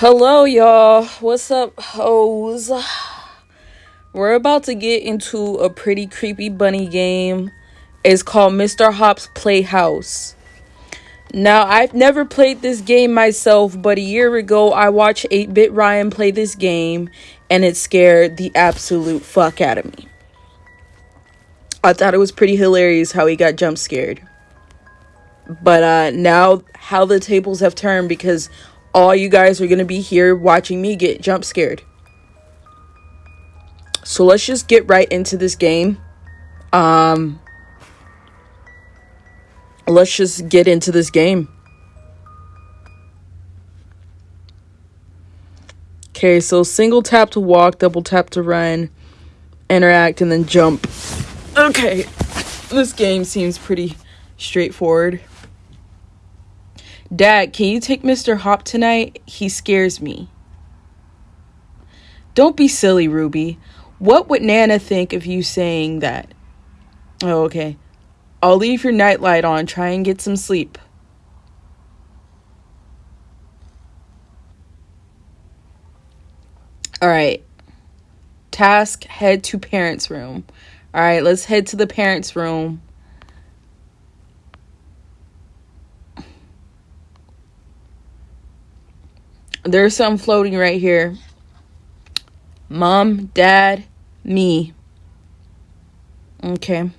Hello, y'all. What's up, hoes? We're about to get into a pretty creepy bunny game. It's called Mr. Hop's Playhouse. Now, I've never played this game myself, but a year ago I watched 8 Bit Ryan play this game and it scared the absolute fuck out of me. I thought it was pretty hilarious how he got jump scared. But uh now how the tables have turned because all you guys are going to be here watching me get jump scared. So let's just get right into this game. Um let's just get into this game. Okay, so single tap to walk, double tap to run, interact and then jump. Okay. This game seems pretty straightforward. Dad, can you take Mr. Hop tonight? He scares me. Don't be silly, Ruby. What would Nana think of you saying that? Oh, okay. I'll leave your nightlight on. Try and get some sleep. All right. Task head to parents' room. All right, let's head to the parents' room. There's some floating right here. Mom, dad, me. Okay.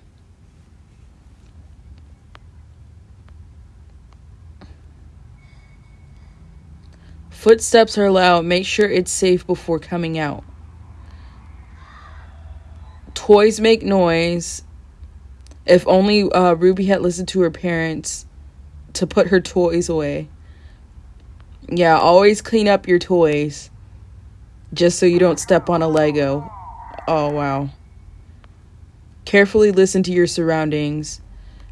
Footsteps are loud. Make sure it's safe before coming out. Toys make noise. If only uh, Ruby had listened to her parents to put her toys away. Yeah, always clean up your toys. Just so you don't step on a Lego. Oh, wow. Carefully listen to your surroundings.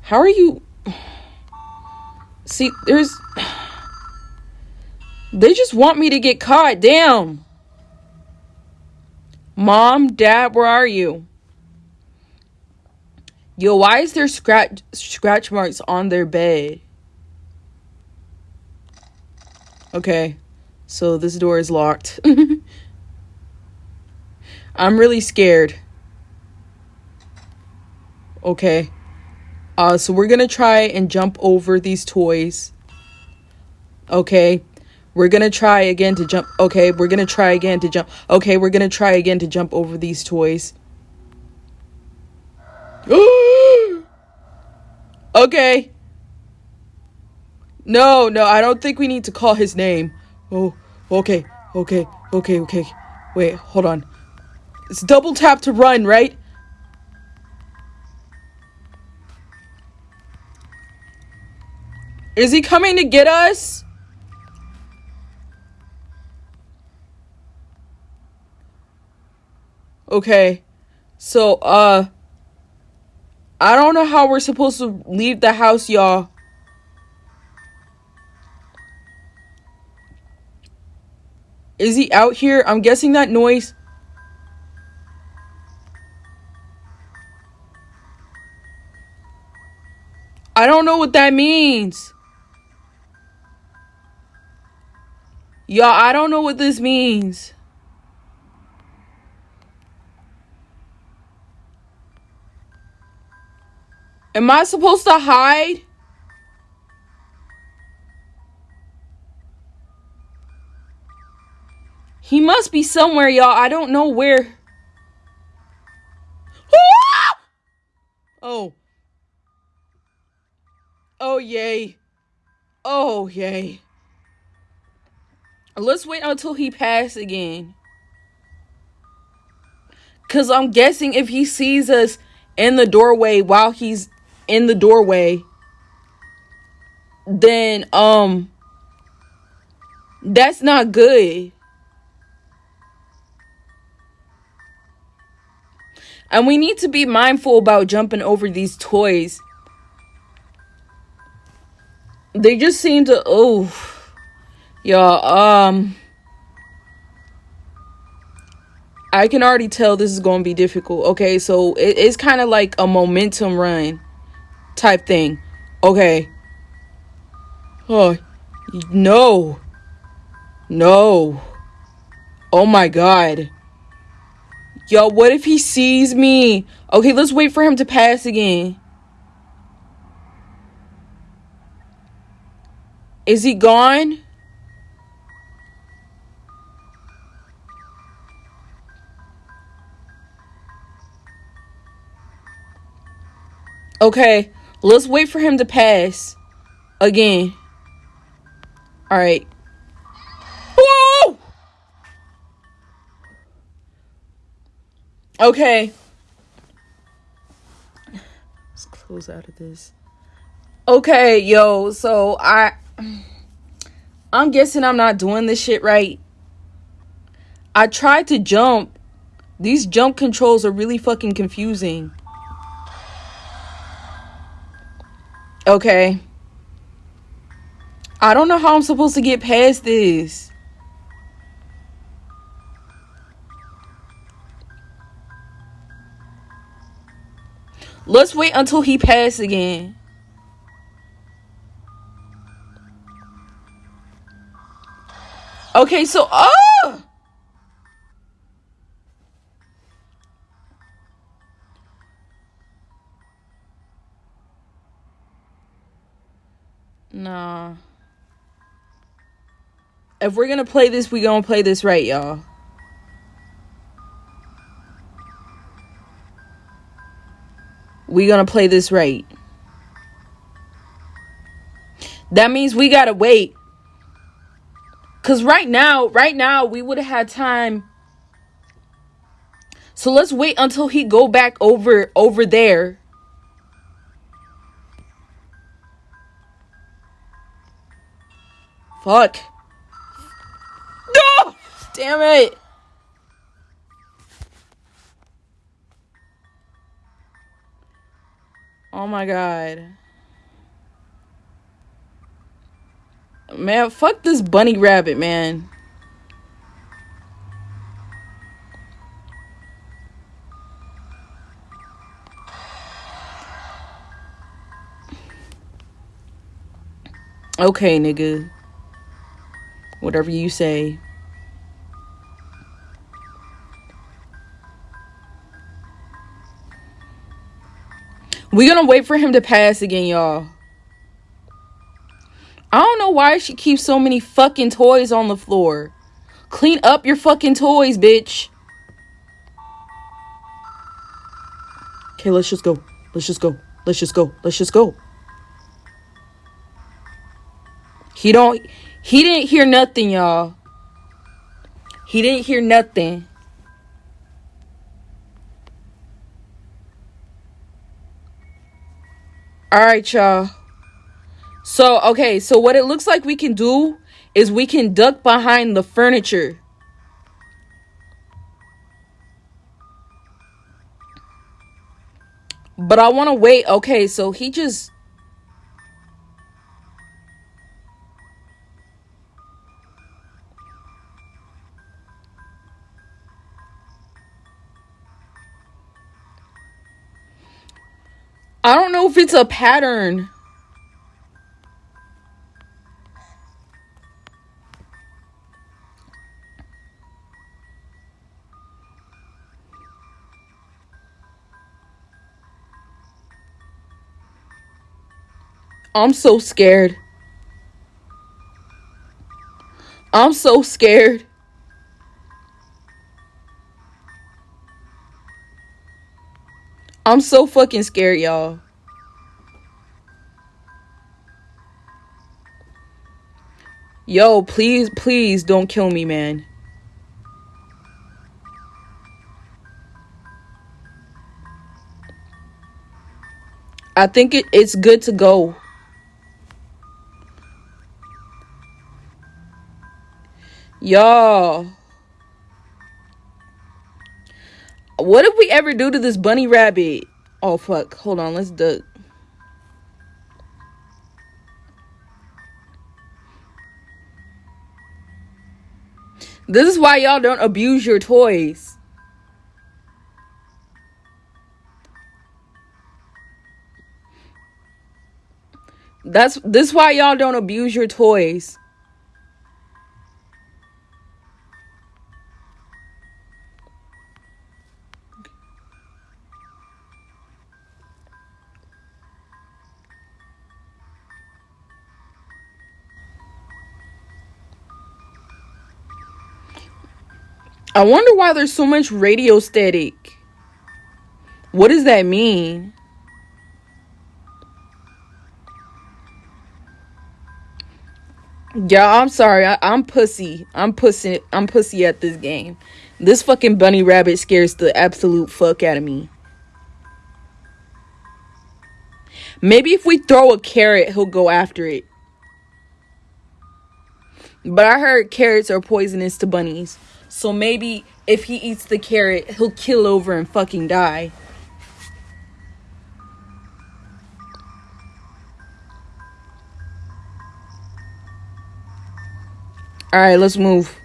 How are you. See, there's. They just want me to get caught. Damn. Mom, Dad, where are you? Yo, why is there scratch scratch marks on their bed? Okay. So this door is locked. I'm really scared. Okay. Uh so we're going to try and jump over these toys. Okay. We're going to try again to jump. Okay, we're going to try again to jump. Okay, we're going to try again to jump over these toys. okay. No, no, I don't think we need to call his name. Oh, okay, okay, okay, okay. Wait, hold on. It's double tap to run, right? Is he coming to get us? Okay. So, uh I don't know how we're supposed to leave the house, y'all. Is he out here? I'm guessing that noise. I don't know what that means. Y'all, I don't know what this means. Am I supposed to hide? He must be somewhere, y'all. I don't know where. Oh. Oh, yay. Oh, yay. Let's wait until he passes again. Because I'm guessing if he sees us in the doorway while he's in the doorway, then um that's not good. And we need to be mindful about jumping over these toys. They just seem to oh y'all um I can already tell this is going to be difficult. Okay, so it, it's kind of like a momentum run type thing. Okay. Oh, no. No. Oh my god. Yo, what if he sees me? Okay, let's wait for him to pass again. Is he gone? Okay, let's wait for him to pass again. All right. Okay. Let's close out of this. Okay, yo, so I I'm guessing I'm not doing this shit right. I tried to jump. These jump controls are really fucking confusing. Okay. I don't know how I'm supposed to get past this. Let's wait until he passes again. Okay, so oh Nah. If we're gonna play this, we gonna play this right, y'all. We gonna play this right. That means we gotta wait. Cause right now, right now, we would have had time. So let's wait until he go back over over there. Fuck. No! Damn it. Oh my god. Man, fuck this bunny rabbit, man. Okay, nigga. Whatever you say. We're gonna wait for him to pass again, y'all. I don't know why she keeps so many fucking toys on the floor. Clean up your fucking toys, bitch. Okay, let's just go. Let's just go. Let's just go. Let's just go. He don't he didn't hear nothing, y'all. He didn't hear nothing. All right, y'all. So, okay, so what it looks like we can do is we can duck behind the furniture. But I want to wait. Okay, so he just if it's a pattern. I'm so scared. I'm so scared. I'm so fucking scared, y'all. Yo, please, please don't kill me, man. I think it, it's good to go. Y'all. What if we ever do to this bunny rabbit? Oh fuck. Hold on, let's duck. This is why y'all don't abuse your toys. That's this why y'all don't abuse your toys. I wonder why there's so much radio static. What does that mean? Yeah, I'm sorry. I, am pussy. I'm pussy. I'm pussy at this game. This fucking bunny rabbit scares the absolute fuck out of me. Maybe if we throw a carrot, he'll go after it. But I heard carrots are poisonous to bunnies. So maybe if he eats the carrot, he'll kill over and fucking die. Alright, let's move.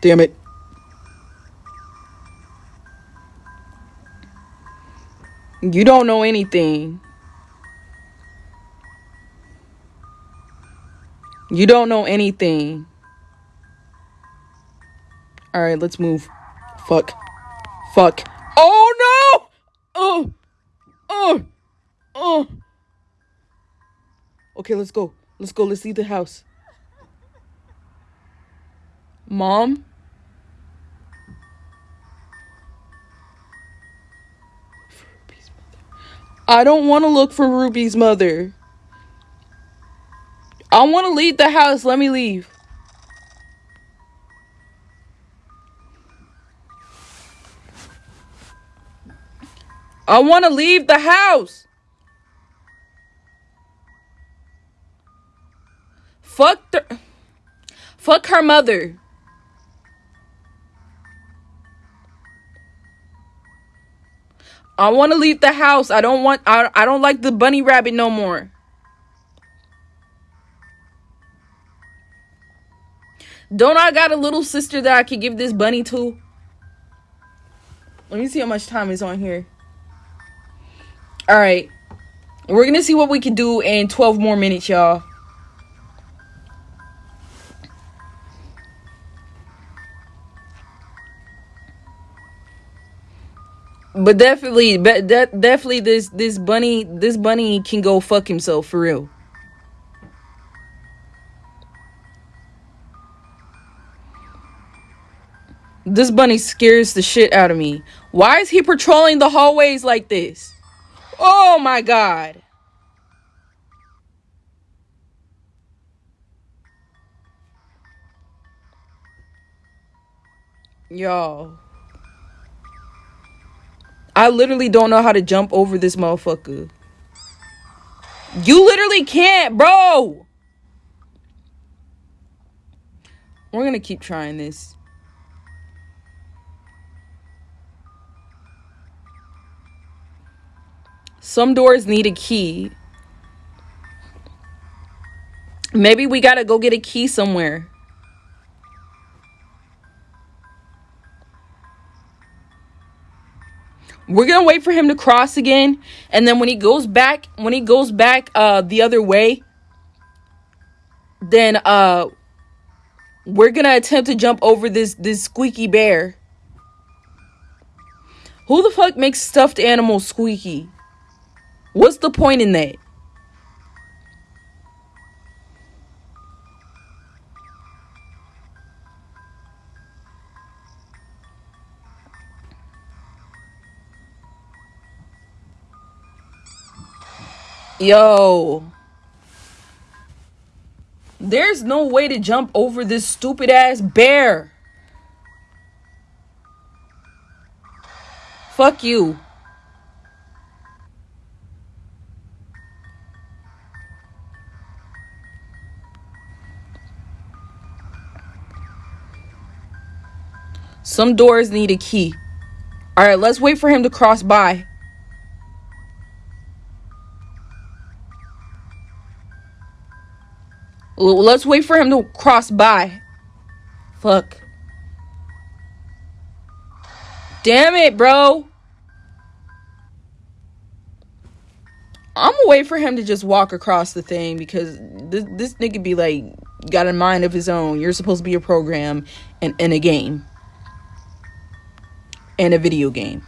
Damn it. You don't know anything. You don't know anything. Alright, let's move. Fuck. Fuck. Oh no! Oh! Oh! Oh! Okay, let's go. Let's go. Let's leave the house. Mom? I don't want to look for Ruby's mother. I want to leave the house. Let me leave. I want to leave the house. Fuck the Fuck her mother. I want to leave the house. I don't want I, I don't like the bunny rabbit no more. Don't I got a little sister that I could give this bunny to? Let me see how much time is on here. All right. We're going to see what we can do in 12 more minutes, y'all. But definitely, but de- definitely, this this bunny, this bunny can go fuck himself for real. This bunny scares the shit out of me. Why is he patrolling the hallways like this? Oh my god. Y'all. I literally don't know how to jump over this motherfucker. You literally can't, bro. We're gonna keep trying this. Some doors need a key. Maybe we gotta go get a key somewhere. We're gonna wait for him to cross again, and then when he goes back, when he goes back uh the other way, then uh we're gonna attempt to jump over this this squeaky bear. Who the fuck makes stuffed animals squeaky? What's the point in that? Yo. There's no way to jump over this stupid ass bear. Fuck you. Some doors need a key. All right, let's wait for him to cross by. Let's wait for him to cross by. Fuck. Damn it, bro. I'm gonna wait for him to just walk across the thing because this this nigga be like got a mind of his own. You're supposed to be a program and in a game and a video game.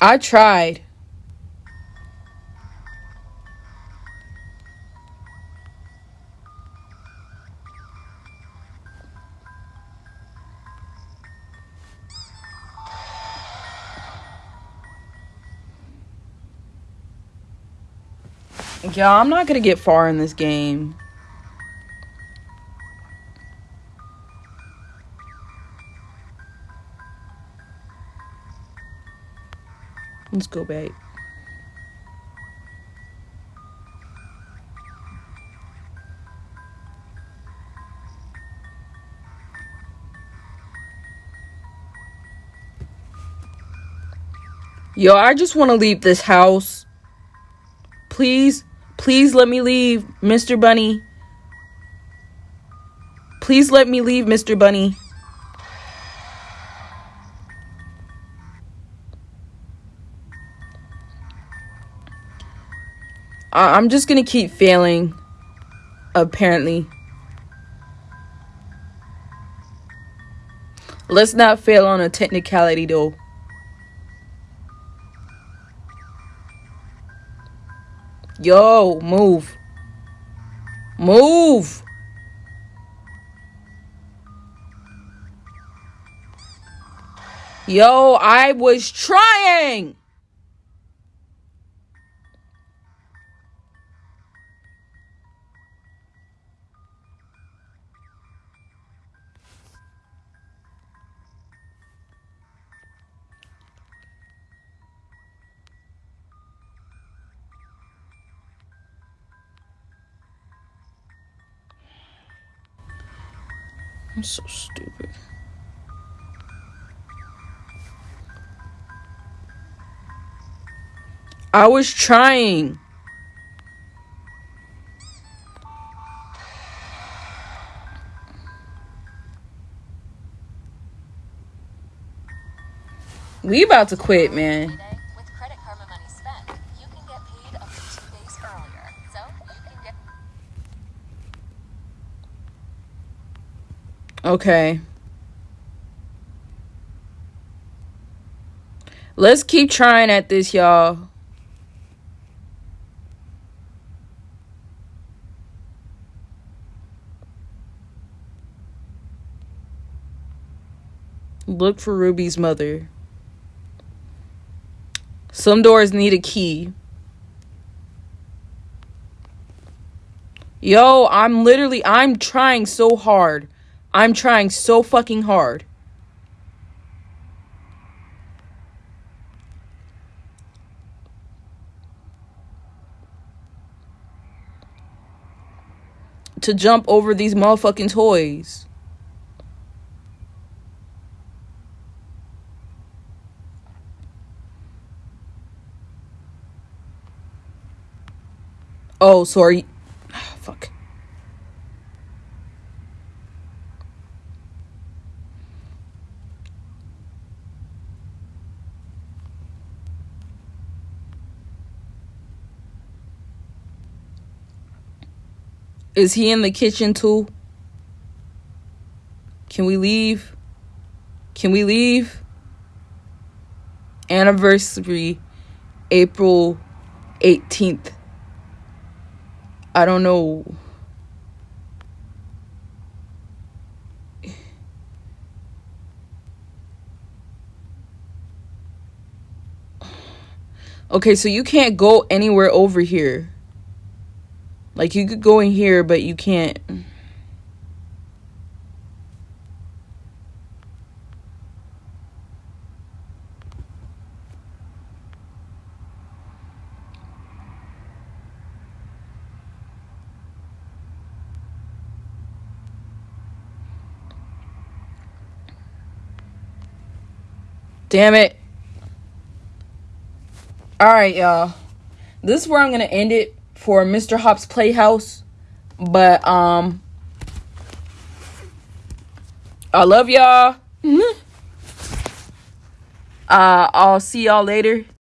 I tried. Y'all, I'm not going to get far in this game. Let's go back. Yo, I just want to leave this house. Please, please let me leave, Mr. Bunny. Please let me leave, Mr. Bunny. I- I'm just gonna keep failing, apparently. Let's not fail on a technicality, though. Yo, move. Move. Yo, I was trying. I'm so stupid. I was trying. We about to quit, man. Okay. Let's keep trying at this, y'all. Look for Ruby's mother. Some doors need a key. Yo, I'm literally I'm trying so hard. I'm trying so fucking hard. To jump over these motherfucking toys. Oh, sorry. Fuck. Is he in the kitchen too? Can we leave? Can we leave? Anniversary April 18th. I don't know. Okay, so you can't go anywhere over here. Like you could go in here, but you can't. Damn it. All right, y'all. This is where I'm going to end it for Mr. Hop's Playhouse. But um I love y'all. uh I'll see y'all later.